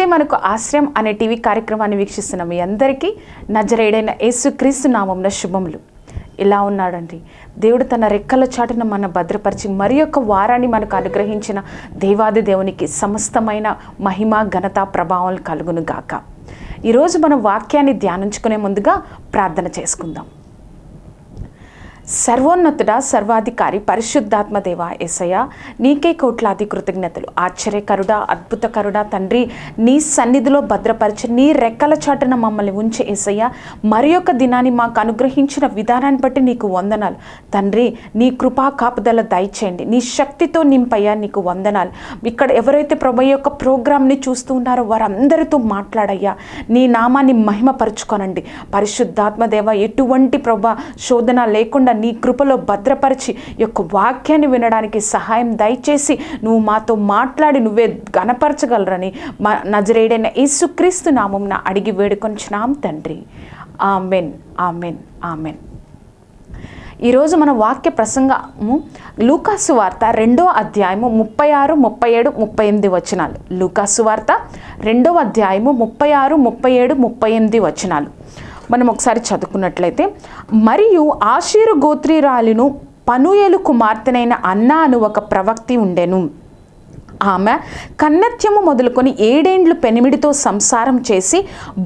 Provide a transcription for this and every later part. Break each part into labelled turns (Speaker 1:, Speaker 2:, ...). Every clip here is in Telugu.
Speaker 1: ఏసే మనకు ఆశ్రయం అనే టీవీ కార్యక్రమాన్ని వీక్షిస్తున్న మీ అందరికీ నజరేడైన యేసుక్రీస్తు నామంన శుభములు. ఇలా ఉన్నాడండి. దేవుడు తన రెక్కల చాటున మన భద్రపరిచి మరి యొక్క వారాన్ని మనకు అనుగ్రహించిన దేవాది దేవునికి సమస్తమైన మహిమ ఘనత ప్రభావం కలుగును గాక. ఈరోజు మనం వాక్యాన్ని ధ్యానించుకునే ముందుగా ప్రార్థన చేసుకుందాం. సర్వోన్నతుడ సర్వాధికారి పరిశుద్ధాత్మదేవ ఏసయ్య ఎసయ నీకే కోట్లాది కృతజ్ఞతలు. ఆశ్చర్యకరుడా అద్భుతకరుడా తండ్రి నీ సన్నిధిలో భద్రపరిచి నీ రెక్కల చాటున మమ్మల్ని ఉంచే ఎసయ్య మరి యొక్క దినాన్ని మాకు అనుగ్రహించిన విధానాన్ని బట్టి నీకు వందనాలు. తండ్రి నీ కృపా కాపుదల దయచేయండి. నీ శక్తితో నింపయ్యా నీకు వందనాలు. ఇక్కడ ఎవరైతే ప్రభు యొక్క ప్రోగ్రామ్ని చూస్తూ ఉన్నారో వారందరితో మాట్లాడయ్యా. నీ నామాన్ని మహిమపరుచుకోనండి. పరిశుద్ధాత్మదేవ ఎటువంటి ప్రభ శోధన లేకుండా నీ కృపలో భద్రపరిచి యొక్క వాక్యాన్ని వినడానికి సహాయం దయచేసి నువ్వు మాతో మాట్లాడి నువ్వే గనపరచగలరని మా నజరేడైన యేసుక్రీస్తు నామం అడిగి వేడుకొంచున్నాం తండ్రి. Amen amen amen. ఈరోజు మన వాక్య ప్రసంగము లూకాసు వార్త రెండో అధ్యాయము ముప్పై ఆరు ముప్పై ఏడు ముప్పై ఎనిమిది వచనాలు. లూకాసు వార్త రెండో అధ్యాయము ముప్పై ఆరు ముప్పై ఏడు ముప్పై ఎనిమిది వచనాలు. మనం ఒకసారి చదువుకున్నట్లయితే మరియు ఆశీరు గోత్రిరాలిను పనుయేలు కుమార్తెనైన అన్న అను ఒక ప్రవక్తి ఉండెను. ఆమె కన్నత్యము మొదలుకొని ఏడేండ్లు పెనిమిడితో సంసారం చేసి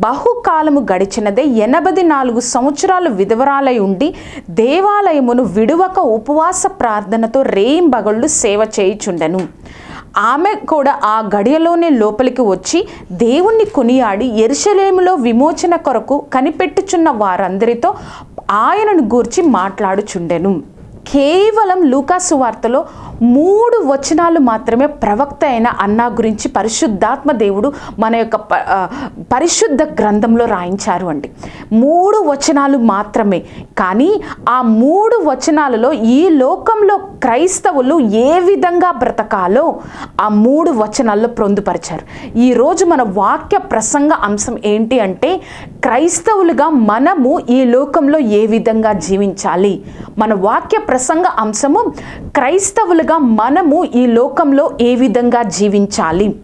Speaker 1: బహుకాలము గడిచినదే ఎనభై నాలుగు సంవత్సరాలు విధవరాలై ఉండి దేవాలయమును విడువక ఉపవాస ప్రార్థనతో రేయింబగళ్ళు సేవ చేయుచుండెను. ఆమె కూడా ఆ గడియలోనే లోపలికి వచ్చి దేవుణ్ణి కొనియాడి ఎరుషలేములో విమోచన కొరకు కనిపెట్టుచున్న వారందరితో ఆయనను గూర్చి మాట్లాడుచుండెను. కేవలం లూకాసు వార్తలో మూడు వచనాలు మాత్రమే ప్రవక్త అయిన అన్నా గురించి పరిశుద్ధాత్మ దేవుడు మన యొక్క ప- పరిశుద్ధ గ్రంథంలో రాయించారు అండి. మూడు వచనాలు మాత్రమే కానీ ఆ మూడు వచనాలలో ఈ లోకంలో క్రైస్తవులు ఏ విధంగా బ్రతకాలో ఆ మూడు వచనాల్లో పొందుపరిచారు. ఈరోజు మన వాక్య ప్రసంగ అంశం ఏంటి అంటే క్రైస్తవులుగా మనము ఈ లోకంలో ఏ విధంగా జీవించాలి? మన వాక్య ప్రసంగ అంశము క్రైస్తవులుగా మనము ఈ లోకంలో ఏ విధంగా జీవించాలి?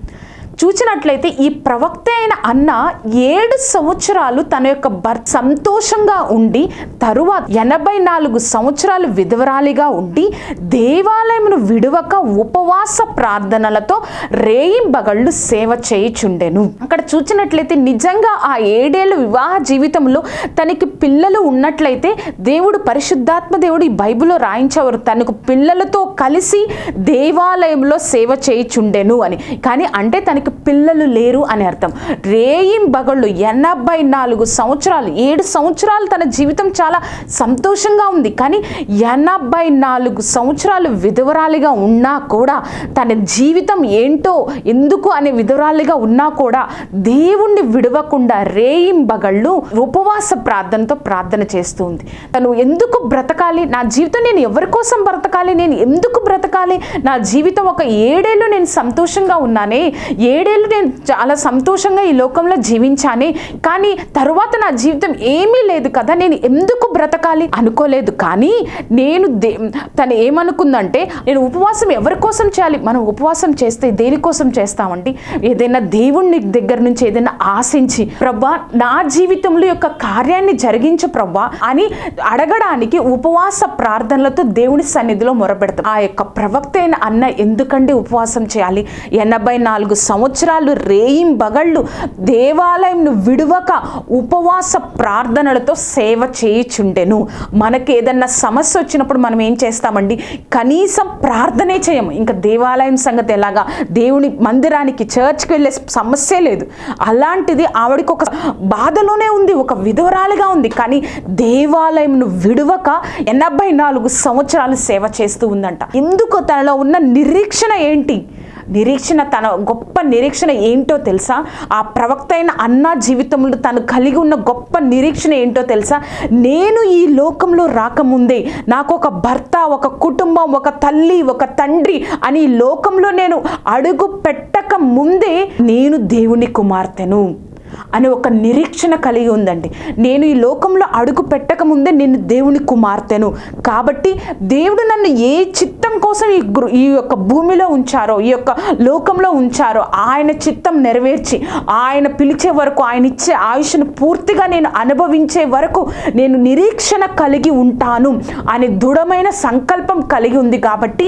Speaker 1: చూసినట్లయితే ఈ ప్రవక్త అయిన అన్న ఏడు సంవత్సరాలు తన యొక్క భర్త సంతోషంగా ఉండి తరువాత ఎనభై నాలుగు సంవత్సరాలు విధవరాలిగా ఉండి దేవాలయమును విడువక ఉపవాస ప్రార్థనలతో రేయింబగళ్ళు సేవ చేయుచుండెను. అక్కడ చూసినట్లయితే నిజంగా ఆ ఏడేళ్ళు వివాహ జీవితంలో తనకి పిల్లలు ఉన్నట్లయితే దేవుడు పరిశుద్ధాత్మ దేవుడు ఈ బైబిల్లో రాయించేవారు. తనకు పిల్లలతో కలిసి దేవాలయంలో సేవ చేయుచుండెను అని. కానీ అంటే తనకి పిల్లలు లేరు అని అర్థం. రేయిం బగళ్ళు ఎనభై నాలుగు సంవత్సరాలు ఏడు సంవత్సరాలు తన జీవితం చాలా సంతోషంగా ఉంది. కానీ ఎనభై నాలుగు సంవత్సరాలు విధవరాలిగా ఉన్నా కూడా తన జీవితం ఏంటో ఎందుకు అనే విధవరాలిగా ఉన్నా కూడా దేవుణ్ణి విడవకుండా రేయింబగళ్ళు ఉపవాస ప్రార్థనతో ప్రార్థన చేస్తూ ఉంది. తను ఎందుకు బ్రతకాలి? నా జీవితం నేను ఎవరి కోసం బ్రతకాలి? నేను ఎందుకు బ్రతకాలి? నా జీవితం ఒక ఏడేళ్ళు నేను సంతోషంగా ఉన్నానే ఏ ఏడేళ్ళు నేను చాలా సంతోషంగా ఈ లోకంలో జీవించానే కానీ తరువాత నా జీవితం ఏమీ లేదు కదా నేను ఎందుకు బ్రతకాలి అనుకోలేదు. కానీ నేను దే తను ఏమనుకుందంటే నేను ఉపవాసం ఎవరి కోసం చేయాలి? మనం ఉపవాసం చేస్తే దేనికోసం చేస్తామండి? ఏదైనా దేవుణ్ణి దగ్గర నుంచి ఏదైనా ఆశించి ప్రభా నా జీవితంలో యొక్క కార్యాన్ని జరిగించు ప్రభా అని అడగడానికి ఉపవాస ప్రార్థనలతో దేవుని సన్నిధిలో మొరపెడతాం. ఆ యొక్క ప్రవక్త అయిన అన్న ఎందుకండి ఉపవాసం చేయాలి? ఎనభై నాలుగు సంవత్సరాలు సంవత్సరాలు రేయింబగళ్ళు దేవాలయంను విడువక ఉపవాస ప్రార్థనలతో సేవ చేయుచుండెను. మనకి ఏదన్నా సమస్య వచ్చినప్పుడు మనం ఏం చేస్తామండి? కనీసం ప్రార్థనే చేయము. ఇంకా దేవాలయం సంగతి ఎలాగా? దేవుని మందిరానికి చర్చ్కి వెళ్ళే సమస్యే లేదు. అలాంటిది ఆవిడకి ఒక బాధలోనే ఉంది ఒక విధవరాలుగా ఉంది. కానీ దేవాలయంను విడువక ఎనభై నాలుగు సంవత్సరాలు సేవ చేస్తూ ఉందంట. ఎందుకు తనలో ఉన్న నిరీక్షణ ఏంటి? నిరీక్షణ తన గొప్ప నిరీక్షణ ఏంటో తెలుసా? ఆ ప్రవక్త అయిన అన్న జీవితంలో తను కలిగి ఉన్న గొప్ప నిరీక్షణ ఏంటో తెలుసా? నేను ఈ లోకంలో రాకముందే నాకు ఒక భర్త ఒక కుటుంబం ఒక తల్లి ఒక తండ్రి అని ఈ లోకంలో నేను అడుగు పెట్టక ముందే నేను దేవుని కుమార్తెను. అనే ఒక నిరీక్షణ కలిగి ఉందండి. నేను ఈ లోకంలో అడుగు పెట్టక ముందే నేను దేవుని కుమార్తెను. కాబట్టి దేవుడు నన్ను ఏ చిత్తం కోసం ఈ గురు ఈ యొక్క భూమిలో ఉంచారో ఈ యొక్క లోకంలో ఉంచారో ఆయన చిత్తం నెరవేర్చి ఆయన పిలిచే వరకు ఆయన ఇచ్చే ఆయుష్ను పూర్తిగా నేను అనుభవించే వరకు నేను నిరీక్షణ కలిగి ఉంటాను అనే దృఢమైన సంకల్పం కలిగి ఉంది కాబట్టి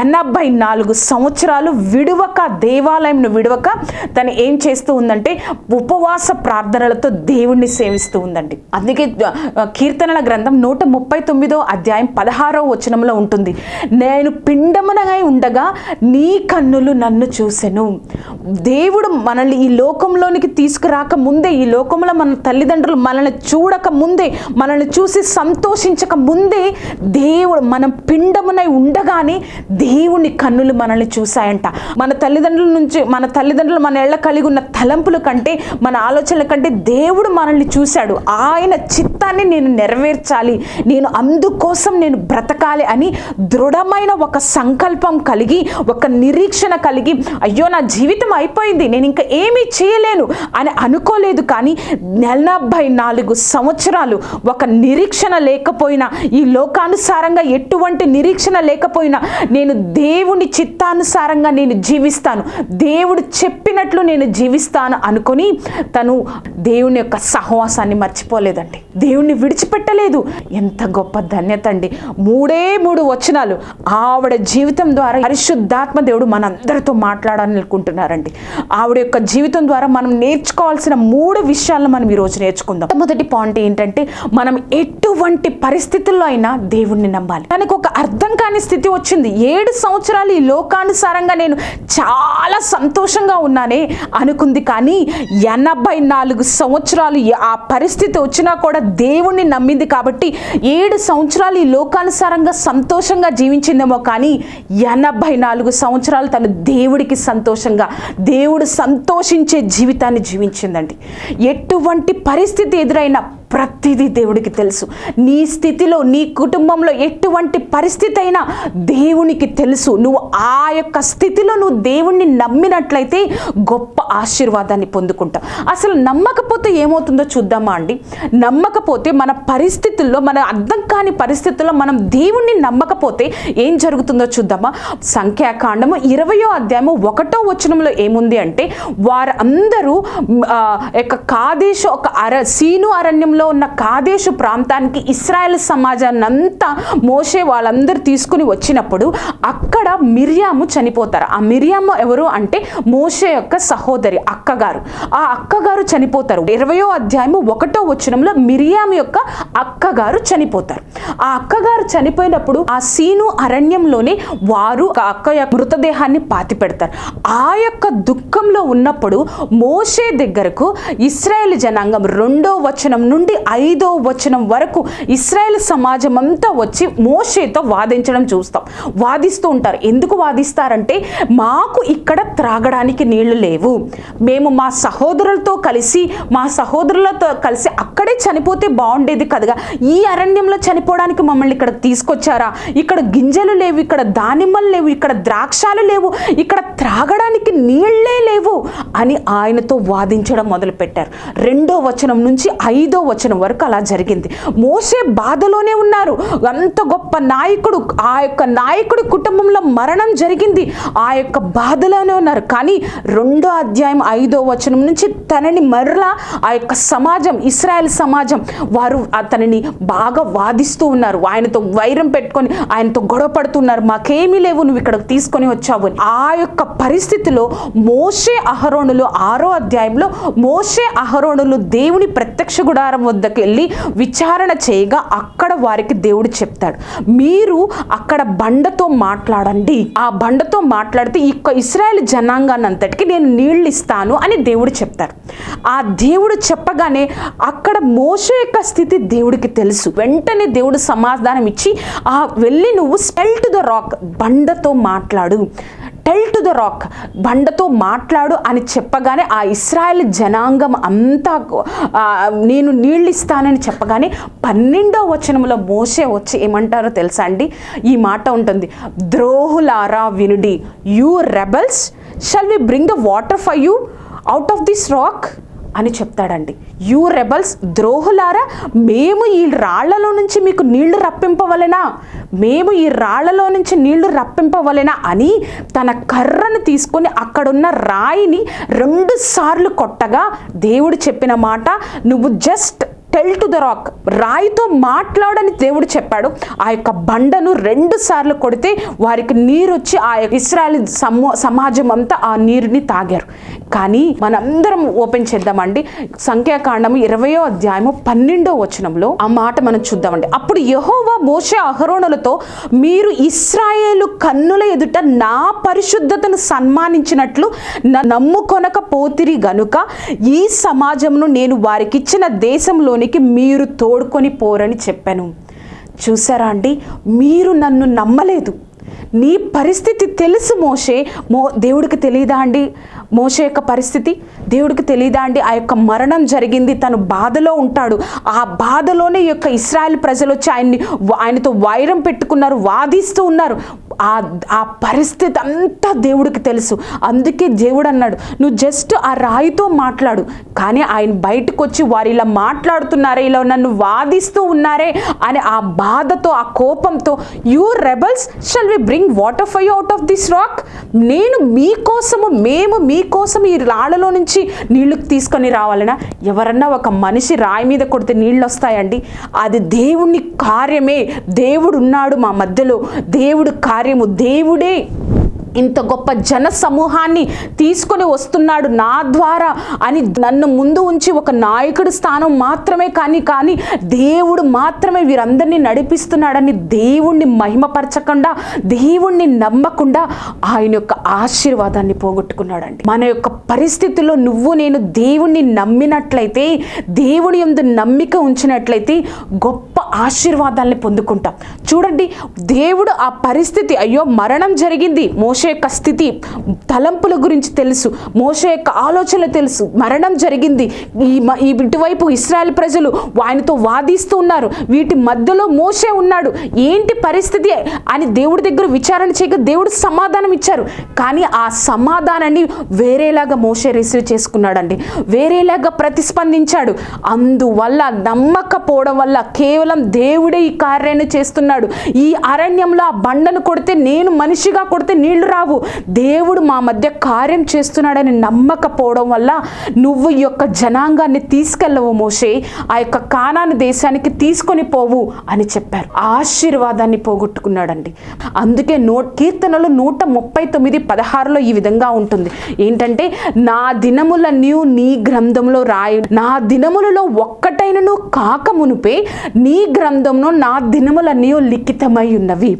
Speaker 1: ఎనభై నాలుగు సంవత్సరాలు విడువక దేవాలయంను విడువక తను ఏం చేస్తూ ఉందంటే ఉప ఉపవాస ప్రార్థనలతో దేవుణ్ణి సేవిస్తూ ఉందండి. అందుకే కీర్తనల గ్రంథం నూట ముప్పై తొమ్మిదో అధ్యాయం పదహారో వచనంలో ఉంటుంది. నేను పిండమునై ఉండగా నీ కన్నులు నన్ను చూసెను. దేవుడు మనల్ని ఈ లోకంలోనికి తీసుకురాక ముందే ఈ లోకంలో మన తల్లిదండ్రులు మనల్ని చూడక ముందే మనల్ని చూసి సంతోషించక ముందే దేవుడు మనం పిండమునై ఉండగానే దేవుని కన్నులు మనల్ని చూశాయంట. మన తల్లిదండ్రుల నుంచి మన తల్లిదండ్రులు మన ఎళ్ళ కలిగి ఉన్న తలంపుల కంటే మన మన ఆలోచనల కంటే దేవుడు మనల్ని చూశాడు. ఆయన చిత్తాన్ని నేను నెరవేర్చాలి. నేను అందుకోసం నేను బ్రతకాలి అని దృఢమైన ఒక సంకల్పం కలిగి ఒక నిరీక్షణ కలిగి అయ్యో నా జీవితం అయిపోయింది నేను ఇంకా ఏమీ చేయలేను అని అనుకోలేదు. కానీ నలభై నాలుగు సంవత్సరాలు ఒక నిరీక్షణ లేకపోయినా ఈ లోకానుసారంగా ఎటువంటి నిరీక్షణ లేకపోయినా నేను దేవుని చిత్తానుసారంగా నేను జీవిస్తాను. దేవుడు చెప్పినట్లు నేను జీవిస్తాను అనుకొని తను దేవుని యొక్క సహవాసాన్ని మర్చిపోలేదండి. దేవుణ్ణి విడిచిపెట్టలేదు. ఎంత గొప్ప ధన్యత అండి. మూడే మూడు వచనాలు ఆవిడ జీవితం ద్వారా పరిశుద్ధాత్మ దేవుడు మనందరితో మాట్లాడాలనుకుంటున్నారండి ఆవిడ యొక్క జీవితం ద్వారా మనం నేర్చుకోవాల్సిన మూడు విషయాలను మనం ఈరోజు నేర్చుకుందాం. మొదటి పాయింట్ ఏంటంటే మనం ఎటువంటి పరిస్థితుల్లో అయినా దేవుణ్ణి నమ్మాలి. తనకు ఒక అర్థం కాని స్థితి వచ్చింది. ఏడు సంవత్సరాలు ఈ లోకానుసారంగా నేను చాలా సంతోషంగా ఉన్నానే అనుకుంది కానీ ఎనభై నాలుగు సంవత్సరాలు ఆ పరిస్థితి వచ్చినా కూడా దేవుణ్ణి నమ్మింది కాబట్టి ఏడు సంవత్సరాలు ఈ లోకానుసారంగా సంతోషంగా జీవించిందేమో కానీ ఎనభై నాలుగు సంవత్సరాలు తను దేవుడికి సంతోషంగా దేవుడు సంతోషించే జీవితాన్ని జీవించిందండి. ఎటువంటి పరిస్థితి ఎదురైనా ప్రతిదీ దేవుడికి తెలుసు. నీ స్థితిలో నీ కుటుంబంలో ఎటువంటి పరిస్థితి అయినా దేవునికి తెలుసు. నువ్వు ఆ యొక్క స్థితిలో నువ్వు దేవుణ్ణి నమ్మినట్లయితే గొప్ప ఆశీర్వాదాన్ని పొందుకుంటావు. అసలు నమ్మకపోతే ఏమవుతుందో చూద్దామా అండి? నమ్మకపోతే మన పరిస్థితుల్లో మన అర్థం కాని పరిస్థితుల్లో మనం దేవుణ్ణి నమ్మకపోతే ఏం జరుగుతుందో చూద్దామా? సంఖ్యాకాండము ఇరవయో అధ్యాయము ఒకటో వచనంలో ఏముంది అంటే వారందరూ యొక్క కాదేశ ఒక అర సీను అరణ్యంలో ఉన్న కాదేశు ప్రాంతానికి ఇస్రాయల్ సమాజాన్ని అంతా మోసే వాళ్ళందరూ తీసుకుని వచ్చినప్పుడు అక్కడ మిరియాము చనిపోతారు. ఆ మిరియాము ఎవరు అంటే మోసే యొక్క సహోదరి అక్కగారు. ఆ అక్కగారు చనిపోతారు. ఇరవయో అధ్యాయము ఒకటో వచనంలో మిరియాము యొక్క అక్కగారు చనిపోతారు. ఆ అక్కగారు చనిపోయినప్పుడు ఆ సీను అరణ్యంలోనే వారు ఆ అక్క యొక్క మృతదేహాన్ని పాతి పెడతారు ఆ యొక్క దుఃఖంలో ఉన్నప్పుడు మోషే దగ్గరకు ఇస్రాయేల్ జనాంగం రెండో వచనం నుండి ఐదో వచనం వరకు ఇస్రాయేల్ సమాజం అంతా వచ్చి మోషేతో వాదించడం చూస్తాం. వాదిస్తూ ఉంటారు. ఎందుకు వాదిస్తారంటే మాకు ఇక్కడ త్రాగడానికి నీళ్ళు లేవు. మేము మా సహోదరులతో కలిసి మా సహోదరులతో కలిసి అక్కడే చనిపోతే బాగుండేది కదగా. ఈ అరణ్యంలో చనిపోవడానికి మమ్మల్ని ఇక్కడ తీసుకొచ్చారా? ఇక్కడ గింజలు లేవు ఇక్కడ దానిమ్మలు లేవు ఇక్కడ ద్రాక్షాలు లేవు. ఇక్కడ త్రాగడానికి నీళ్ళు అని ఆయనతో వాదించడం మొదలుపెట్టారు. రెండో వచనం నుంచి ఐదో వచనం వరకు అలా జరిగింది. మోసే బాధలోనే ఉన్నారు. అంత గొప్ప నాయకుడు ఆ యొక్క నాయకుడి కుటుంబంలో మరణం జరిగింది. ఆ యొక్క బాధలోనే ఉన్నారు. కానీ రెండో అధ్యాయం ఐదో వచనం నుంచి తనని మరలా ఆ యొక్క సమాజం ఇస్రాయల్ సమాజం వారు అతనిని బాగా వాదిస్తూ ఉన్నారు. ఆయనతో వైరం పెట్టుకొని ఆయనతో గొడవ పడుతున్నారు. మాకేమీ లేవు నువ్వు ఇక్కడికి తీసుకొని వచ్చావు ఆ యొక్క పరిస్థితిలో మోసే అహరో అహరోణులు ఆరో అధ్యాయంలో మోషే అహరోణులు దేవుని ప్రత్యక్ష గుడారం వద్దకు వెళ్ళి విచారణ చేయగా అక్కడ వారికి దేవుడు చెప్తాడు మీరు అక్కడ బండతో మాట్లాడండి. ఆ బండతో మాట్లాడితే ఈ ఇస్రాయల్ జనాంగానంతటికి జనాంగాన్ని అంతటికి నేను నీళ్ళు ఇస్తాను అని దేవుడు చెప్తారు ఆ దేవుడు చెప్పగానే అక్కడ మోస యొక్క స్థితి దేవుడికి తెలుసు. వెంటనే దేవుడు సమాధానం ఇచ్చి ఆ వెళ్ళి నువ్వు స్పెల్ టు ద రాక్ బండతో మాట్లాడు. టెల్ టు ద రాక్ బండతో మాట్లాడు అని చెప్పగానే ఆ ఇస్రాయల్ జనాంగం అంతా నేను నీళ్ళు ఇస్తానని చెప్పగానే పన్నెండో వచనంలో మోసే వచ్చి ఏమంటారో తెలుసా అండి? ఈ మాట ఉంటుంది. ద్రోహులారా వినుడి you rebels shall we bring the water for you out of this rock అని చెప్తాడండి. యూ రెబల్స్ ద్రోహులారా మేము ఈ రాళ్ళలో నుంచి మీకు నీళ్ళు రప్పింపవలెనా? మేము ఈ రాళ్ళలో నుంచి నీళ్ళు రప్పింపవలెనా? అని తన కర్రను తీసుకొని అక్కడున్న రాయిని రెండు సార్లు కొట్టగా దేవుడు చెప్పిన మాట నువ్వు just tell to the rock రాయితో మాట్లాడని దేవుడు చెప్పాడు. ఆ యొక్క బండను రెండు సార్లు కొడితే వారికి నీరు వచ్చి ఆ యొక్క ఇస్రాయల్ సమాజం అంతా ఆ నీరుని తాగారు. కానీ మనందరం ఓపెన్ చేద్దామండి. సంఖ్యాకాండము ఇరవయో అధ్యాయము పన్నెండో వచనంలో ఆ మాట మనం చూద్దామండి. అప్పుడు యహోవా మోషే అహరోణులతో మీరు ఇస్రాయేలు కన్నుల ఎదుట నా పరిశుద్ధతను సన్మానించినట్లు న- నమ్ముకొనక పోతిరి గనుక ఈ సమాజమును నేను వారికిచ్చిన దేశంలోనికి మీరు తోడుకొని పోరని చెప్పాను. చూసారా అండి? మీరు నన్ను నమ్మలేదు. నీ పరిస్థితి తెలుసు మోషే. మో దేవుడికి తెలియదా అండి? మోషే యొక్క పరిస్థితి? దేవుడికి తెలియదా అండి? ఆ యొక్క మరణం జరిగింది. తను బాధలో ఉంటాడు. ఆ బాధలోనే యొక్క ఇస్రాయల్ ప్రజలు వచ్చి ఆయన్ని ఆయనతో వైరం పెట్టుకున్నారు వాదిస్తూ ఉన్నారు. ఆ ఆ పరిస్థితి అంతా దేవుడికి తెలుసు. అందుకే దేవుడు అన్నాడు నువ్వు జస్ట్ ఆ రాయితో మాట్లాడు. కానీ ఆయన బయటకు వచ్చి వారు ఇలా మాట్లాడుతున్నారే ఇలా నన్ను వాదిస్తూ ఉన్నారే అని ఆ బాధతో ఆ కోపంతో you rebels shall we bring water for out of this rock నేను మీకోసము మేము మీకోసం ఈ రాళ్ళలో నుంచి నీళ్ళు తీసుకొని రావాలనా? ఎవరన్నా ఒక మనిషి రాయి మీద కొడితే నీళ్ళు వస్తాయండి అది దేవుని కార్యమే. దేవుడు ఉన్నాడు మా మధ్యలో. దేవుడు కార్యము దేవుడే. ఇంత గొప్ప జన సమూహాన్ని తీసుకొని వస్తున్నాడు నా ద్వారా అని నన్ను ముందు ఉంచి ఒక నాయకుడి స్థానం మాత్రమే కానీ కానీ దేవుడు మాత్రమే వీరందరినీ నడిపిస్తున్నాడని దేవుణ్ణి మహిమపరచకుండా దేవుణ్ణి నమ్మకుండా ఆయన యొక్క ఆశీర్వాదాన్ని పోగొట్టుకున్నాడండి. మన యొక్క పరిస్థితిలో నువ్వు నేను దేవుణ్ణి నమ్మినట్లయితే దేవుడి యందు నమ్మిక ఉంచినట్లయితే గొప్ప ఆశీర్వాదాల్ని పొందుకుంటాం. చూడండి దేవుడు ఆ పరిస్థితి అయ్యో మరణం జరిగింది. మోష యొక్క స్థితి తలంపుల గురించి తెలుసు. మోష యొక్క ఆలోచనలు తెలుసు. మరణం జరిగింది. ఈ మ- ఈ ఇటువైపు ఇస్రాయల్ ప్రజలు ఆయనతో వాదిస్తూ ఉన్నారు. వీటి మధ్యలో మోసే ఉన్నాడు. ఏంటి పరిస్థితి అని దేవుడి దగ్గర విచారణ చేయక దేవుడు సమాధానం ఇచ్చారు. కానీ ఆ సమాధానాన్ని వేరేలాగా మోసే రిసీవ్ చేసుకున్నాడండి. వేరేలాగా ప్రతిస్పందించాడు. అందువల్ల నమ్మకపోవడం వల్ల కేవలం దేవుడే ఈ కార్యాన్ని చేస్తున్నాడు. ఈ అరణ్యంలో ఆ బండను కొడితే నేను మనిషిగా కొడితే నీళ్ళు రావు. దేవుడు మా మధ్య కార్యం చేస్తున్నాడని నమ్మకపోవడం వల్ల నువ్వు ఈ యొక్క జనాంగాన్ని తీసుకెళ్ళవు మోషే. ఆ యొక్క కానాను దేశానికి తీసుకొని పోవు అని చెప్పారు. ఆశీర్వాదాన్ని పోగొట్టుకున్నాడండి. అందుకే నో కీర్తనలు నూట ముప్పై తొమ్మిది పదహారులో ఈ విధంగా ఉంటుంది. ఏంటంటే నా దినములన్నీ నీ గ్రంథంలో రాయి నా దినములలో ఒక్కటైనను కాక మునుపే నీ గ్రంథంలో నా దినములన్నీ లిఖితమై ఉన్నవి.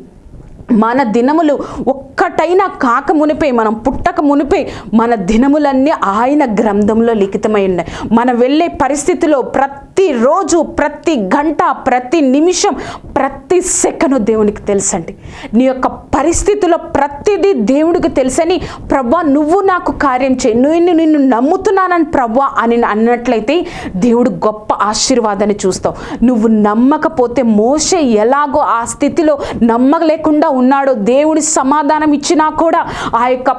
Speaker 1: మన దినములు ఒక్కటైనా కాక మునిపే మనం పుట్టక మునిపే మన దినములన్నీ ఆయన గ్రంథంలో లిఖితమై ఉన్నాయి. మనం వెళ్ళే పరిస్థితిలో ప్రతిరోజు ప్రతి గంట ప్రతి నిమిషం ప్రతి సెకను దేవునికి తెలుసండి. నీ యొక్క పరిస్థితిలో ప్రతిదీ దేవుడికి తెలుసని ప్రభా నువ్వు నాకు కార్యం చేయి. నేను నిన్ను నమ్ముతున్నానని ప్రభా అని అన్నట్లయితే దేవుడు గొప్ప ఆశీర్వాదాన్ని చూస్తావు. నువ్వు నమ్మకపోతే మోసే ఎలాగో ఆ స్థితిలో నమ్మలేకుండా ఉన్నాడో దేవుడి సమాధానం ఇచ్చినా కూడా ఆ యొక్క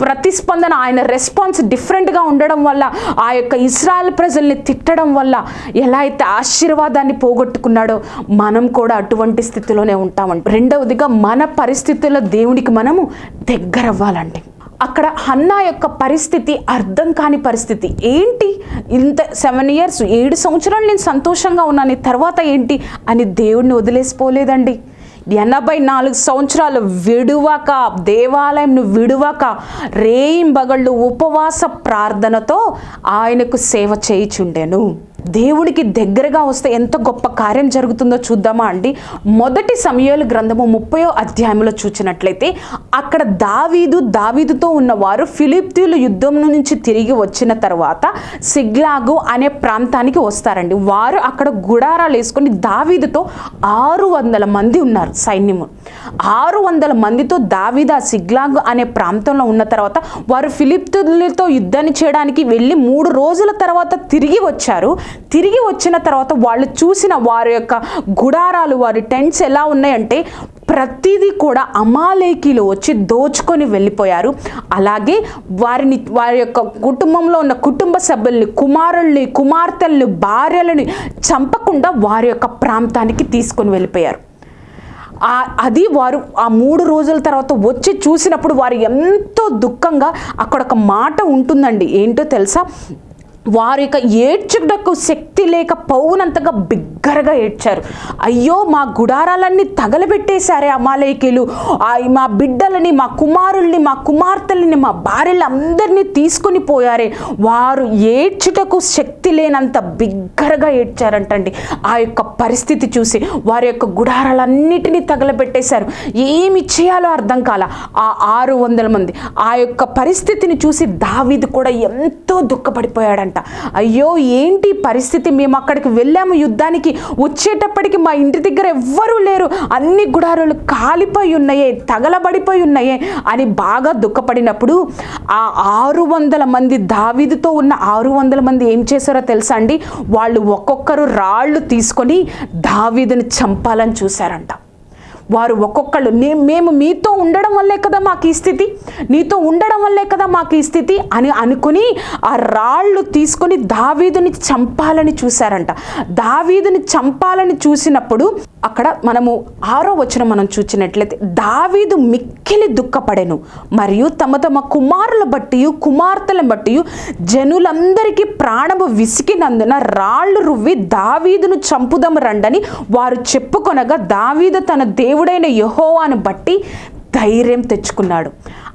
Speaker 1: ప్రతిస్పందన ఆయన రెస్పాన్స్ డిఫరెంట్గా ఉండడం వల్ల ఆ యొక్క ఇస్రాయల్ ప్రజల్ని తిట్టడం వల్ల ఎలా అయితే ఆశీర్వాదాన్ని పోగొట్టుకున్నాడో మనం కూడా అటువంటి స్థితిలోనే ఉంటామండి. రెండవదిగా మన పరిస్థితుల్లో దేవునికి మనము దగ్గరవ్వాలండి. అక్కడ హన్నా యొక్క పరిస్థితి అర్థం కాని పరిస్థితి. ఏంటి? ఇంత సెవెన్ ఇయర్స్ ఏడు సంవత్సరాలు నేను సంతోషంగా ఉన్నాను తర్వాత ఏంటి? అని దేవుడిని వదిలేసిపోలేదండి. ఎనభై నాలుగు సంవత్సరాలు విడువక దేవాలయంను విడువక రేయింబగళ్ళు ఉపవాస ప్రార్థనతో ఆయనకు సేవ చేయిచుండెను. దేవుడికి దగ్గరగా వస్తే ఎంత గొప్ప కార్యం జరుగుతుందో చూద్దామా అండి? మొదటి సమయాలు గ్రంథము ముప్పయో అధ్యాయంలో చూసినట్లయితే అక్కడ దావీదు దావీదుతో ఉన్నవారు ఫిలిప్తీలు యుద్ధం నుంచి తిరిగి వచ్చిన తర్వాత సిగ్లాగు అనే ప్రాంతానికి వస్తారండి. వారు అక్కడ గుడారాలు వేసుకొని దావీదుతో ఆరు వందల మంది ఉన్నారు సైన్యము. ఆరు వందల మందితో దావీద సిగ్లాగు అనే ప్రాంతంలో ఉన్న తర్వాత వారు ఫిలిప్తులతో యుద్ధాన్ని చేయడానికి వెళ్ళి మూడు రోజుల తర్వాత తిరిగి వచ్చారు. తిరిగి వచ్చిన తర్వాత వాళ్ళు చూసిన వారి యొక్క గుడారాలు వారి టెంట్స్ ఎలా ఉన్నాయంటే ప్రతిదీ కూడా అమాలేకీలు వచ్చి దోచుకొని వెళ్ళిపోయారు. అలాగే వారిని వారి యొక్క కుటుంబంలో ఉన్న కుటుంబ సభ్యుల్ని కుమారుల్ని కుమార్తెల్ని భార్యలని చంపకుండా వారి యొక్క ప్రాంతానికి తీసుకొని వెళ్ళిపోయారు. అది వారు ఆ మూడు రోజుల తర్వాత వచ్చి చూసినప్పుడు వారు ఎంతో దుఃఖంగా అక్కడ ఒక మాట ఉంటుందండి. ఏంటో తెలుసా? వారి యొక్క ఏడ్చుటకు శక్తి లేక పౌనంతగా బిగ్గరగా ఏడ్చారు. అయ్యో మా గుడారాలన్నీ తగలబెట్టేశారే అమాలయకీలు ఆ మా బిడ్డలని మా కుమారుల్ని మా కుమార్తెలని మా భార్యలు అందరినీ తీసుకొని పోయారే. వారు ఏడ్చుటకు శక్తి లేనంత బిగ్గరగా ఏడ్చారంటండి. ఆ యొక్క పరిస్థితి చూసి వారి యొక్క గుడారాలన్నిటినీ తగలబెట్టేశారు. ఏమి చేయాలో అర్థం కాల. ఆ ఆరు వందల మంది ఆ యొక్క పరిస్థితిని చూసి దావిది కూడా ఎంతో దుఃఖపడిపోయాడంట. అయ్యో ఏంటి పరిస్థితి? మేము అక్కడికి వెళ్ళాము. యుద్ధానికి వచ్చేటప్పటికి మా ఇంటి దగ్గర ఎవ్వరూ లేరు. అన్ని గుడారులు కాలిపోయి ఉన్నాయే తగలబడిపోయి ఉన్నాయే అని బాగా దుఃఖపడినప్పుడు ఆ ఆరు వందల మంది దావీదుతో ఉన్న ఆరు వందల మంది ఏం చేశారో తెలుసా అండి? వాళ్ళు ఒక్కొక్కరు రాళ్ళు తీసుకొని దావీదుని చంపాలని చూశారంట. వారు ఒక్కొక్కళ్ళు మేము మీతో ఉండడం వల్లే కదా మాకు ఈ స్థితి నీతో ఉండడం వల్లే కదా మాకు ఈ స్థితి అని అనుకుని ఆ రాళ్ళు తీసుకొని దావీదుని చంపాలని చూశారంట. దావీదుని చంపాలని చూసినప్పుడు అక్కడ మనము ఆరో వచ్చిన మనం చూసినట్లయితే దావీదు మిక్కిలి దుఃఖపడెను మరియు తమ తమ కుమారుల బట్టి కుమార్తెలను బట్టి జనులందరికీ ప్రాణము విసికినందున రాళ్ళు రువ్వి దావీదును చంపుదము రండని వారు చెప్పుకొనగా దావీదు తన దేవుడైన యహోవాను బట్టి ధైర్యం తెచ్చుకున్నాడు.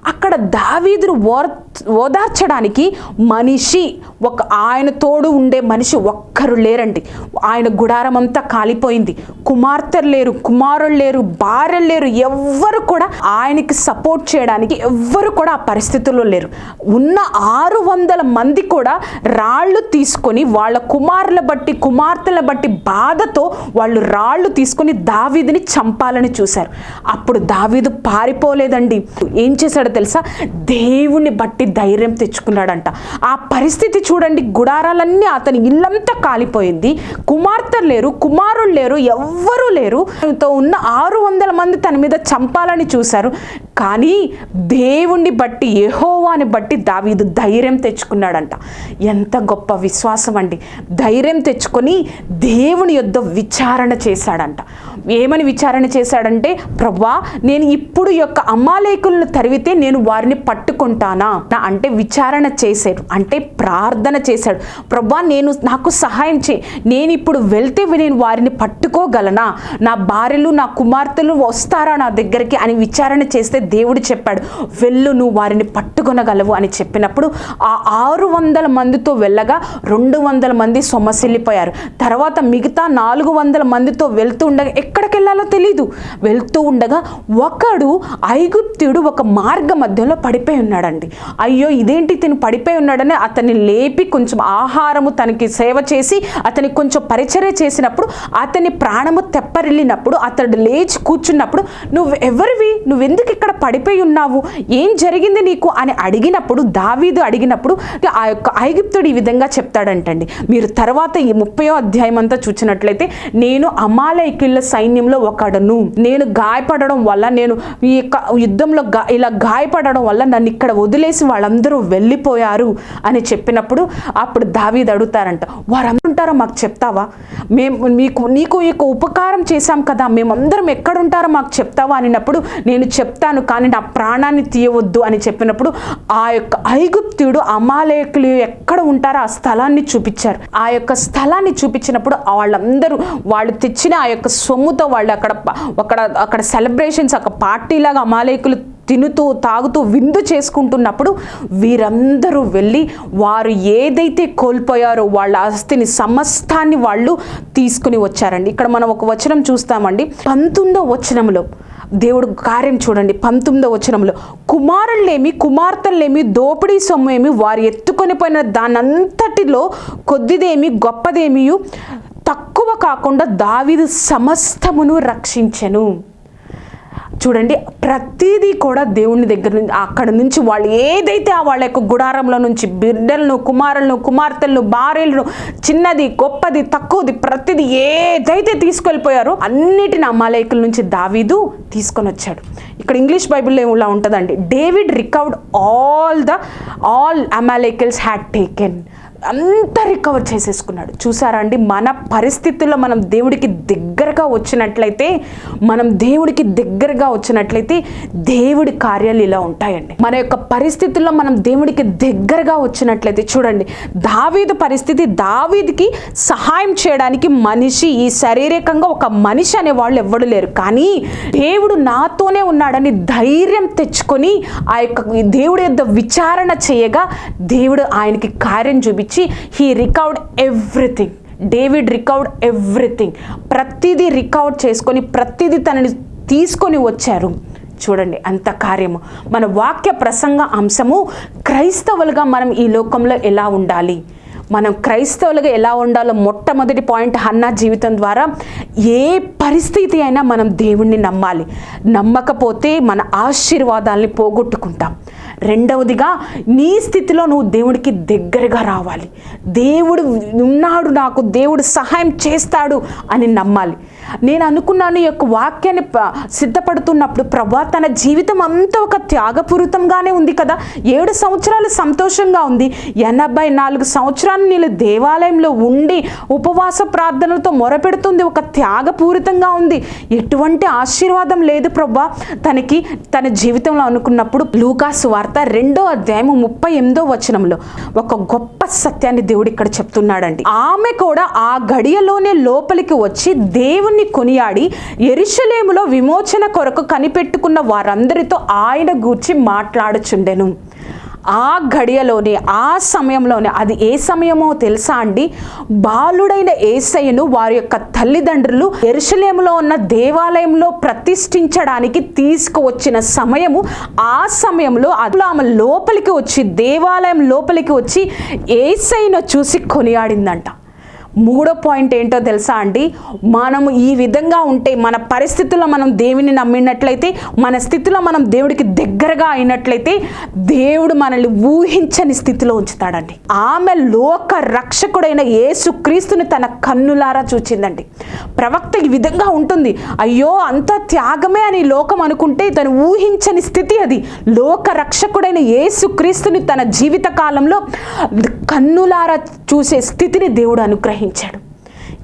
Speaker 1: అక్కడ దావీదును ఓర్ ఓదార్చడానికి మనిషి ఒక ఆయన తోడు ఉండే మనిషి ఒక్కరు లేరండి. ఆయన గుడారం అంతా కాలిపోయింది. కుమార్తెలు లేరు కుమారులు లేరు భార్యలు లేరు ఎవ్వరు కూడా ఆయనకి సపోర్ట్ చేయడానికి ఎవ్వరు కూడా ఆ పరిస్థితుల్లో లేరు. ఉన్న ఆరు వందల మంది కూడా రాళ్ళు తీసుకొని వాళ్ళ కుమారుల బట్టి కుమార్తెల బట్టి బాధతో వాళ్ళు రాళ్ళు తీసుకొని దావీదిని చంపాలని చూశారు. అప్పుడు దావీదు పారిపోలేదండి. ఏం చేశాడో తెలుసా? దేవుణ్ణి బట్టి ధైర్యం తెచ్చుకున్నాడంట. ఆ పరిస్థితి చూడండి గుడారాలన్నీ అతని ఇల్లంతా కాలిపోయింది. కుమార్తెలు లేరు కుమారులు లేరు ఎవ్వరూ లేరు. తో ఉన్న ఆరు వందల మంది తన మీద చంపాలని చూశారు. కానీ దేవుణ్ణి బట్టి యెహోవాని బట్టి దావీదు ధైర్యం తెచ్చుకున్నాడంట. ఎంత గొప్ప విశ్వాసం అండి. ధైర్యం తెచ్చుకొని దేవుని యొద్ద విచారణ చేశాడంట. ఏమని విచారణ చేశాడంటే ప్రభా నేను ఇప్పుడు యొక్క అమ్మాలేకులను తరివితే నేను వారిని పట్టుకుంటానా? అంటే విచారణ చేశాడు అంటే ప్రార్థన చేశాడు. ప్రభా నేను నాకు సహాయం చే నేను ఇప్పుడు వెళ్తే నేను వారిని పట్టుకోగలనా? నా భార్యలు నా కుమార్తెలు వస్తారా నా దగ్గరికి? అని విచారణ చేస్తే దేవుడు చెప్పాడు వెళ్ళు నువ్వు వారిని పట్టుకొనగలవు అని చెప్పినప్పుడు ఆ ఆరు వందల మందితో వెళ్ళగా రెండు వందల మంది సొమ్మసిల్లిపోయారు తర్వాత మిగతా నాలుగు వందల మందితో వెళ్తూ ఉండగా ఎక్కడికి వెళ్ళాలో తెలీదు. వెళ్తూ ఉండగా ఒకడు ఐగుప్తుడు ఒక మార్గ మధ్యలో పడిపోయి ఉన్నాడండి. అయ్యో ఇదేంటి తిను పడిపోయి ఉన్నాడని అతన్ని లేపి కొంచెం ఆహారము తనకి సేవ చేసి అతనికి కొంచెం పరిచర్య చేసినప్పుడు అతని ప్రాణము తెప్పరిల్లినప్పుడు అతడు లేచి కూర్చున్నప్పుడు నువ్వు ఎవరివి? నువ్వెందుకు ఇక్కడ పడిపోయి ఉన్నావు? ఏం జరిగింది నీకు? అని అడిగినప్పుడు దావీదు అడిగినప్పుడు ఆ యొక్క ఐగుప్తుడు ఈ విధంగా చెప్తాడంటండి. మీరు తర్వాత ఈ ముప్పయో అధ్యాయం అంతా చూసినట్లయితే నేను అమాలయకిళ్ళ సైన్యంలో ఒకడను. నేను గాయపడడం వల్ల నేను ఈ యొక్క యుద్ధంలో గా ఇలా గాయపడడం వల్ల నన్ను ఇక్కడ వదిలేసి వాళ్ళందరూ వెళ్ళిపోయారు అని చెప్పినప్పుడు అప్పుడు దావీది అడుగుతారంట వారందరుంటారో మాకు చెప్తావా? మేము మీకు నీకు ఈ యొక్క ఉపకారం చేశాం కదా మేమందరం ఎక్కడుంటారో మాకు చెప్తావా? అనినప్పుడు నేను చెప్తాను కానీ నా ప్రాణాన్ని తీయవద్దు అని చెప్పినప్పుడు ఆ యొక్క ఐగుప్తుడు అమాలేకులు ఎక్కడ ఉంటారో ఆ స్థలాన్ని చూపించారు. ఆ యొక్క స్థలాన్ని చూపించినప్పుడు వాళ్ళందరూ వాళ్ళు తెచ్చిన ఆ యొక్క సొమ్ముతో వాళ్ళు అక్కడ అక్కడ అక్కడ సెలబ్రేషన్స్ ఒక పార్టీలాగా అమాలేకులు తినుతూ తాగుతూ విందు చేసుకుంటున్నప్పుడు వీరందరూ వెళ్ళి వారు ఏదైతే కోల్పోయారో వాళ్ళ ఆస్తిని సమస్తాన్ని వాళ్ళు తీసుకుని వచ్చారండి. ఇక్కడ మనం ఒక వచనం చూస్తామండి. పంతొమ్మిదో వచనంలో దేవుడు కార్యం చూడండి. పంతొమ్మిదో వచనంలో కుమారులేమి కుమార్తెలేమి దోపిడీ సొమ్ము వారు ఎత్తుకొని పోయిన దానంతటిలో కొద్దిదేమి గొప్పదేమియు తక్కువ కాకుండా దావిదు సమస్తమును రక్షించెను. చూడండి ప్రతిదీ కూడా దేవుని దగ్గర నుంచి అక్కడ నుంచి వాళ్ళు ఏదైతే ఆ వాళ్ళ యొక్క గుడారంలో నుంచి బిడ్డలను కుమారులను కుమార్తెలను భార్యలను చిన్నది గొప్పది తక్కువది ప్రతిదీ ఏదైతే తీసుకెళ్ళిపోయారో అన్నిటిని అమాలయకుల నుంచి దావీదు తీసుకొని వచ్చాడు. ఇక్కడ ఇంగ్లీష్ బైబిల్లో ఇలా ఉంటుందండి David recovered all the all Amalekites had taken. అంతా రికవర్ చేసేసుకున్నాడు. చూసారా అండి? మన పరిస్థితుల్లో మనం దేవుడికి దగ్గరగా వచ్చినట్లయితే మనం దేవుడికి దగ్గరగా వచ్చినట్లయితే దేవుడి కార్యాలు ఇలా ఉంటాయండి. మన యొక్క పరిస్థితుల్లో మనం దేవుడికి దగ్గరగా వచ్చినట్లయితే చూడండి దావీదు పరిస్థితి దావీదికి సహాయం చేయడానికి మనిషి ఈ శారీరకంగా ఒక మనిషి అనే వాళ్ళు ఎవ్వడు లేరు. కానీ దేవుడు నాతోనే ఉన్నాడని ధైర్యం తెచ్చుకొని ఆ యొక్క దేవుడి యొక్క విచారణ చేయగా దేవుడు ఆయనకి కార్యం చూపించి he recovered everything David recovered everything ప్రతిదీ రికవర్ చేసుకొని ప్రతిదీ తనని తీసుకొని వచ్చారు. చూడండి అంత కార్యము. మన వాక్య ప్రసంగ అంశము క్రైస్తవులుగా మనం ఈ లోకంలో ఎలా ఉండాలి? మనం క్రైస్తవులుగా ఎలా ఉండాలో మొట్టమొదటి పాయింట్ హన్నా జీవితం ద్వారా ఏ పరిస్థితి అయినా మనం దేవుణ్ణి నమ్మాలి. నమ్మకపోతే మన ఆశీర్వాదాల్ని పోగొట్టుకుంటాం. రెండవదిగా నీ స్థితిలో నువ్వు దేవుడికి దగ్గరగా రావాలి. దేవుడు ఉన్నాడు నాకు దేవుడు సహాయం చేస్తాడు అని నమ్మాలి. నేను అనుకున్నాను యొక్క వాక్యాన్ని సిద్ధపడుతున్నప్పుడు ప్రభా తన జీవితం అంతా ఒక త్యాగపూరితంగానే ఉంది కదా. ఏడు సంవత్సరాలు సంతోషంగా ఉంది. ఎనభై నాలుగు సంవత్సరాలు నేను దేవాలయంలో ఉండి ఉపవాస ప్రార్థనలతో మొరపెడుతుంది. ఒక త్యాగపూరితంగా ఉంది. ఎటువంటి ఆశీర్వాదం లేదు ప్రభా. తనకి తన జీవితంలో అనుకున్నప్పుడు లూకాసు వార్త రెండో అధ్యాయం ముప్పై ఎనిమిదో వచనంలో ఒక గొప్ప సత్యాన్ని దేవుడు ఇక్కడ చెప్తున్నాడండి. ఆమె కూడా ఆ గడియలోనే లోపలికి వచ్చి దేవుని దేవుణ్ణి కొనియాడి ఎరుషలేములో విమోచన కొరకు కనిపెట్టుకున్న వారందరితో ఆయన గూర్చి మాట్లాడుచుండెను. ఆ గడియలోనే ఆ సమయంలోనే అది ఏ సమయమో తెలుసా అండి? బాలుడైన ఏసయ్యను వారి యొక్క తల్లిదండ్రులు ఎరుషలేములో ఉన్న దేవాలయంలో ప్రతిష్ఠించడానికి తీసుకువచ్చిన సమయము ఆ సమయంలో అట్లా ఆమె లోపలికి వచ్చి దేవాలయం లోపలికి వచ్చి ఏసైను చూసి కొనియాడిందంట. మూడో పాయింట్ ఏంటో తెలుసా అండి? మనము ఈ విధంగా ఉంటే మన పరిస్థితుల్లో మనం దేవుని నమ్మినట్లయితే మన స్థితిలో మనం దేవుడికి దగ్గరగా అయినట్లయితే దేవుడు మనల్ని ఊహించని స్థితిలో ఉంచుతాడండి. ఆమె లోక రక్షకుడైన ఏసుక్రీస్తుని తన కన్నులారా చూచిందండి. ప్రవక్త ఈ విధంగా ఉంటుంది అయ్యో అంత త్యాగమే అని లోకం అనుకుంటే తను ఊహించని స్థితి అది. లోక రక్షకుడైన యేసుక్రీస్తుని తన జీవిత కాలంలో కన్నులారా చూసే స్థితిని దేవుడు అనుగ్రహించాడు. గ్రహించాడు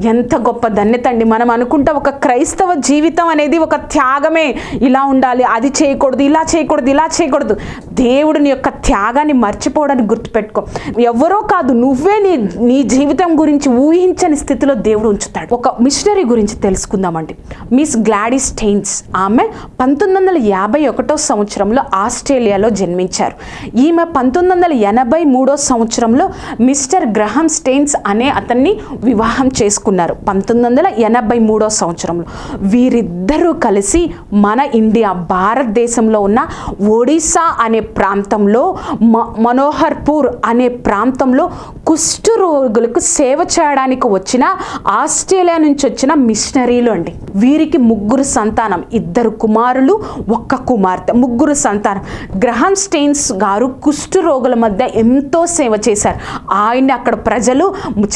Speaker 1: ఎంత గొప్ప ధన్యత అండి. మనం అనుకుంటే ఒక క్రైస్తవ జీవితం అనేది ఒక త్యాగమే. ఇలా ఉండాలి అది చేయకూడదు ఇలా చేయకూడదు ఇలా చేయకూడదు. దేవుడిని యొక్క త్యాగాన్ని మర్చిపోవడానికి గుర్తుపెట్టుకో. ఎవరో కాదు నువ్వే నీ నీ జీవితం గురించి ఊహించని స్థితిలో దేవుడు ఉంచుతాడు. ఒక మిషనరీ గురించి తెలుసుకుందామండి. మిస్ గ్లాడీ స్టెయిన్స్ ఆమె పంతొమ్మిది వందల యాభై ఒకటో సంవత్సరంలో ఆస్ట్రేలియాలో జన్మించారు. ఈమె పంతొమ్మిది వందల ఎనభై మూడో సంవత్సరంలో మిస్టర్ గ్రహం స్టెయిన్స్ అనే అతన్ని వివాహం చేసుకున్నారు పంతొమ్మిది వందల ఎనభై మూడో సంవత్సరంలో. వీరిద్దరూ కలిసి మన ఇండియా భారతదేశంలో ఉన్న ఒడిశా అనే ప్రాంతంలో మ మనోహర్పూర్ అనే ప్రాంతంలో కుష్టు రోగులకు సేవ చేయడానికి వచ్చిన ఆస్ట్రేలియా నుంచి వచ్చిన మిషనరీలు అండి. వీరికి ముగ్గురు సంతానం ఇద్దరు కుమారులు ఒక్క కుమార్తె ముగ్గురు సంతానం. గ్రహం స్టెయిన్స్ గారు కుష్టు రోగుల మధ్య ఎంతో సేవ చేశారు. ఆయన్ని అక్కడ ప్రజలు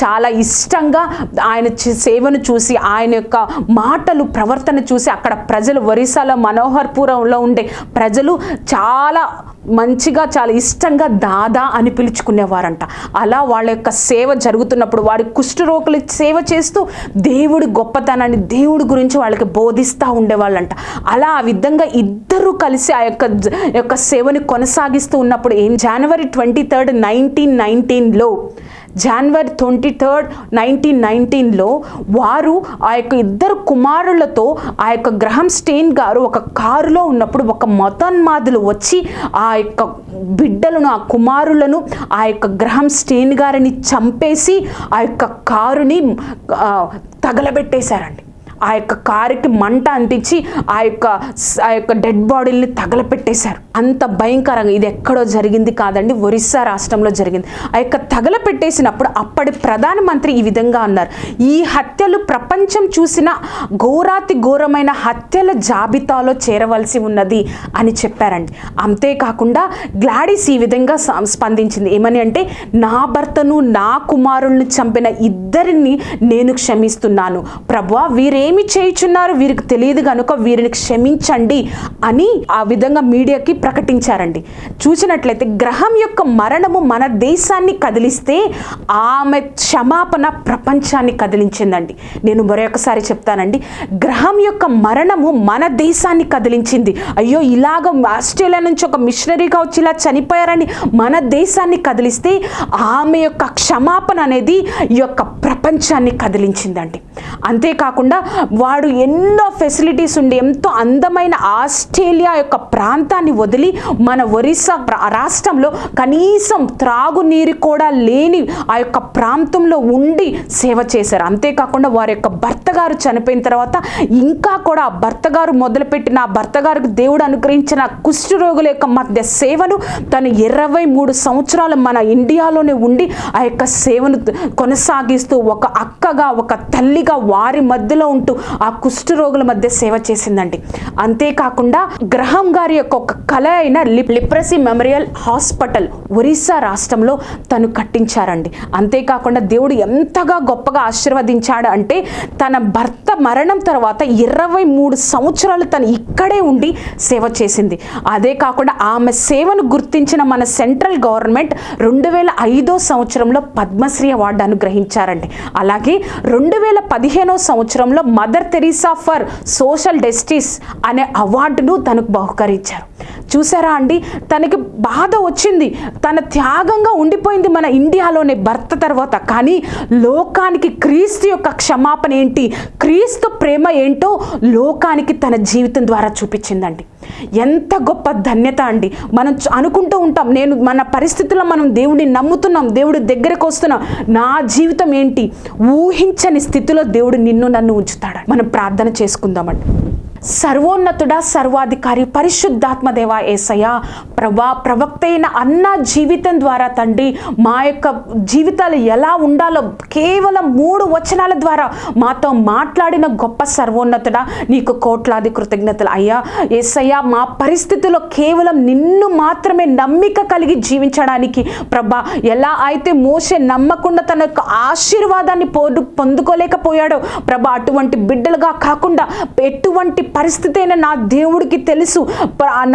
Speaker 1: చాలా ఇష్టంగా ఆయన ఆయన సేవను చూసి ఆయన యొక్క మాటలు ప్రవర్తన చూసి అక్కడ ప్రజలు ఒరిస్సాలో మనోహర్పురంలో ఉండే ప్రజలు చాలా మంచిగా చాలా ఇష్టంగా దాదా అని పిలుచుకునేవారంట. అలా వాళ్ళ యొక్క సేవ జరుగుతున్నప్పుడు వారి కుష్ఠరోగులు సేవ చేస్తూ దేవుడి గొప్పతనాన్ని దేవుడి గురించి వాళ్ళకి బోధిస్తూ ఉండేవాళ్ళంట. అలా ఆ విధంగా ఇద్దరు కలిసి ఆ యొక్క యొక్క సేవని కొనసాగిస్తూ ఉన్నప్పుడు ఏం జనవరి ట్వంటీ థర్డ్ నైన్టీన్ నైన్టీన్లో జనవరి ట్వంటీ థర్డ్ నైన్టీన్ నైన్టీన్లో వారు ఆ యొక్క ఇద్దరు కుమారులతో ఆ యొక్క గ్రహం స్టెయిన్ గారు ఒక కారులో ఉన్నప్పుడు ఒక మతోన్మాదులు వచ్చి ఆ ఆ యొక్క బిడ్డలను ఆ కుమారులను ఆ యొక్క గ్రహం స్టేన్ గారిని చంపేసి ఆ యొక్క కారుని తగలబెట్టేశారండి. ఆ యొక్క కారుకి మంట అంటించి ఆ యొక్క ఆ యొక్క డెడ్ బాడీల్ని తగలపెట్టేశారు. అంత భయంకరంగా ఇది ఎక్కడో జరిగింది కాదండి ఒరిస్సా రాష్ట్రంలో జరిగింది. ఆ యొక్క తగలపెట్టేసినప్పుడు అప్పటి ప్రధానమంత్రి ఈ విధంగా అన్నారు. ఈ హత్యలు ప్రపంచం చూసిన ఘోరాతి ఘోరమైన హత్యల జాబితాలో చేరవలసి ఉన్నది అని చెప్పారండి. అంతేకాకుండా గ్లాడిస్ ఈ విధంగా స్పందించింది. ఏమని అంటే నా భర్తను నా కుమారుల్ని చంపిన ఇద్దరిని నేను క్షమిస్తున్నాను. ప్రభా వీరే ఏమి చేయుచున్నారు? వీరికి తెలియదు కనుక వీరిని క్షమించండి అని ఆ విధంగా మీడియాకి ప్రకటించారండి. చూసినట్లయితే గ్రహం యొక్క మరణము మన దేశాన్ని కదిలిస్తే ఆమె క్షమాపణ ప్రపంచాన్ని కదిలించిందండి. నేను మరొకసారి చెప్తానండి. గ్రహం యొక్క మరణము మన దేశాన్ని కదిలించింది. అయ్యో ఇలాగ ఆస్ట్రేలియా నుంచి ఒక మిషనరీగా వచ్చి ఇలా చనిపోయారని మన దేశాన్ని కదిలిస్తే ఆమె యొక్క క్షమాపణ అనేది ఈ యొక్క ప్రపంచాన్ని కదిలించిందండి. అంతేకాకుండా వాడు ఎన్నో ఫెసిలిటీస్ ఉండి ఎంతో అందమైన ఆస్ట్రేలియా యొక్క ప్రాంతాన్ని వదిలి మన ఒరిస్సా రాష్ట్రంలో కనీసం త్రాగునీరు కూడా లేని ఆ యొక్క ప్రాంతంలో ఉండి సేవ చేశారు. అంతేకాకుండా వారి యొక్క భర్త గారు చనిపోయిన తర్వాత ఇంకా కూడా ఆ భర్త గారు మొదలుపెట్టిన ఆ భర్త గారికి దేవుడు అనుగ్రహించిన కుష్ఠరోగుల యొక్క మధ్య సేవను తను ఇరవై మూడు సంవత్సరాలు మన ఇండియాలోనే ఉండి ఆ యొక్క సేవను కొనసాగిస్తూ ఒక అక్కగా ఒక తల్లిగా వారి మధ్యలో ఉంటూ ఆ కుష్ఠరోగుల మధ్య సేవ చేసిందండి. అంతేకాకుండా గ్రహం గారి యొక్క ఒక కళ అయిన lip leprosy memorial hospital Orissa రాష్ట్రంలో తను కట్టించారండి. అంతేకాకుండా దేవుడు ఎంతగా గొప్పగా ఆశీర్వదించాడు అంటే తన భర్త మరణం తర్వాత ఇరవై మూడు సంవత్సరాలు తను ఇక్కడే ఉండి సేవ చేసింది. అదే కాకుండా ఆమె సేవను గుర్తించిన మన సెంట్రల్ గవర్నమెంట్ రెండు వేల ఐదో సంవత్సరంలో పద్మశ్రీ అవార్డు అనుగ్రహించారండి. అలాగే రెండు వేల పదిహేనో సంవత్సరంలో mother Teresa for social justice అనే అవార్డును తనకు బహుకరించారు. చూసారా అండి? తనకి బాధ వచ్చింది. తన త్యాగంగా ఉండిపోయింది మన ఇండియాలోనే భర్త తర్వాత. కానీ లోకానికి క్రీస్తు యొక్క క్షమాపణ ఏంటి? క్రీస్తు ప్రేమ ఏంటో లోకానికి తన జీవితం ద్వారా చూపించిందండి. ఎంత గొప్ప ధన్యత అండి. మనం అనుకుంటూ ఉంటాం నేను మన పరిస్థితుల్లో మనం దేవుడిని నమ్ముతున్నాం దేవుడి దగ్గరకు వస్తున్నాం. నా జీవితం ఏంటి? ఊహించని స్థితిలో దేవుడు నిన్ను నన్ను ఉంచుతాడు? మనం ప్రార్థన చేసుకుందామండి. సర్వోన్నతుడా సర్వాధికారి పరిశుద్ధాత్మదేవ ఏసయ్య. ప్రభా ప్రవక్త అయిన అన్న జీవితం ద్వారా తండ్రి మా యొక్క జీవితాలు ఎలా ఉండాలో కేవలం మూడు వచనాల ద్వారా మాతో మాట్లాడిన గొప్ప సర్వోన్నతుడా నీకు కోట్లాది కృతజ్ఞతలు అయ్యా. ఏసయ్య మా పరిస్థితుల్లో కేవలం నిన్ను మాత్రమే నమ్మిక కలిగి జీవించడానికి ప్రభా ఎలా అయితే మోసే నమ్మకుండా తన యొక్క ఆశీర్వాదాన్ని పొందుకోలేకపోయాడో ప్రభా అటువంటి బిడ్డలుగా కాకుండా ఎటువంటి పరిస్థితి అయినా నా దేవుడికి తెలుసు.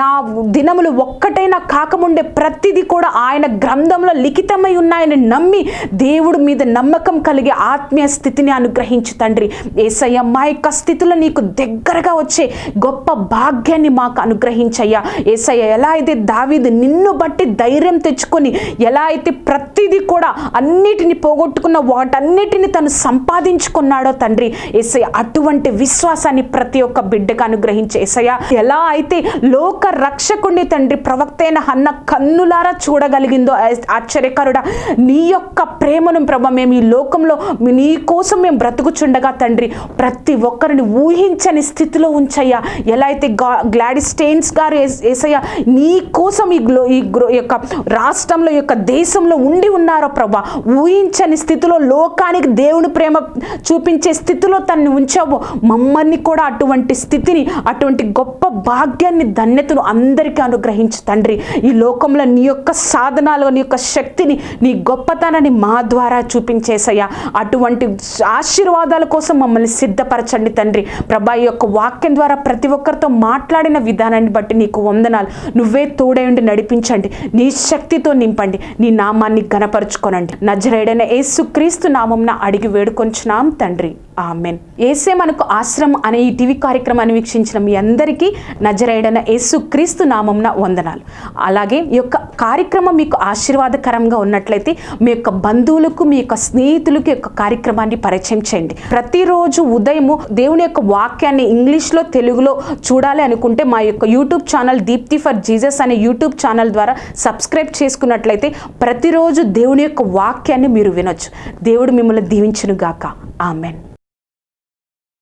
Speaker 1: నా దినములు ఒక్కటైనా కాకముండే ప్రతిదీ కూడా ఆయన గ్రంథంలో లిఖితమై ఉన్నాయని నమ్మి దేవుడి మీద నమ్మకం కలిగి ఆత్మీయ స్థితిని అనుగ్రహించు తండ్రి. ఏసయ్య మా యొక్క స్థితిలో నీకు దగ్గరగా వచ్చే గొప్ప భాగ్యాన్ని మాకు అనుగ్రహించయ్యా. ఏసయ్య ఎలా అయితే దావీది నిన్ను బట్టి ధైర్యం తెచ్చుకొని ఎలా అయితే ప్రతిదీ కూడా అన్నిటిని పోగొట్టుకున్న వాటన్నిటిని తను సంపాదించుకున్నాడో తండ్రి. ఏసయ్య అటువంటి విశ్వాసాన్ని ప్రతి ఒక్క బిడ్డకు అనుగ్రహించే ఏసయ్య. ఎలా అయితే లోక రక్షకుడిని తండ్రి ప్రవక్తైన అన్న కన్నులారా చూడగలిగిందో ఆశ్చర్యకరుడ ఆశ్చర్యకరుడా. నీ యొక్క ప్రేమను ప్రభ మేము ఈ లోకంలో నీ కోసం మేము బ్రతుకుచుండగా తండ్రి. ప్రతి ఒక్కరిని ఊహించని స్థితిలో ఉంచయ్యా. ఎలా అయితే గ్లాడి స్టెయిన్స్ గారు ఏసయ్య నీ కోసం ఈ గ్లో ఈ గ్రో యొక్క రాష్ట్రంలో యొక్క దేశంలో ఉండి ఉన్నారో ప్రభా. ఊహించని స్థితిలో లోకానికి దేవుని ప్రేమ చూపించే స్థితిలో తన్ని ఉంచావు. మమ్మల్ని కూడా అటువంటి స్థితి స్థితిని అటువంటి గొప్ప భాగ్యాన్ని ధన్యతను అందరికీ అనుగ్రహించు తండ్రి. ఈ లోకంలో నీ యొక్క సాధనాలు నీ యొక్క శక్తిని నీ గొప్పతనాన్ని మా ద్వారా చూపించేసయ్యా. అటువంటి ఆశీర్వాదాల కోసం మమ్మల్ని సిద్ధపరచండి తండ్రి. ప్రభా ఈ యొక్క వాక్యం ద్వారా ప్రతి ఒక్కరితో మాట్లాడిన విధానాన్ని బట్టి నీకు వందనాలు. నువ్వే తోడై ఉండి నడిపించండి. నీ శక్తితో నింపండి. నీ నామాన్ని గనపరుచుకోనండి నజరేడైన ఏసుక్రీస్తు నామంన అడిగి వేడుకొంచున్నాం తండ్రి. ఆమెన్. ఏసే మనకు ఆశ్రమం అనే ఈ టీవీ కార్యక్రమాన్ని వీక్షించిన మీ అందరికీ నజరేడన యేసు క్రీస్తు నామంన వందనాలు. అలాగే ఈ యొక్క కార్యక్రమం మీకు ఆశీర్వాదకరంగా ఉన్నట్లయితే మీ యొక్క బంధువులకు మీ యొక్క స్నేహితులకు యొక్క కార్యక్రమాన్ని పరిచయం చేయండి. ప్రతిరోజు ఉదయము దేవుని యొక్క వాక్యాన్ని ఇంగ్లీష్లో తెలుగులో చూడాలి అనుకుంటే మా యొక్క YouTube channel Deepthi for Jesus అనే యూట్యూబ్ ఛానల్ ద్వారా సబ్స్క్రైబ్ చేసుకున్నట్లయితే ప్రతిరోజు దేవుని యొక్క వాక్యాన్ని మీరు వినొచ్చు. దేవుడు మిమ్మల్ని దీవించునుగాక. ఆమెన్.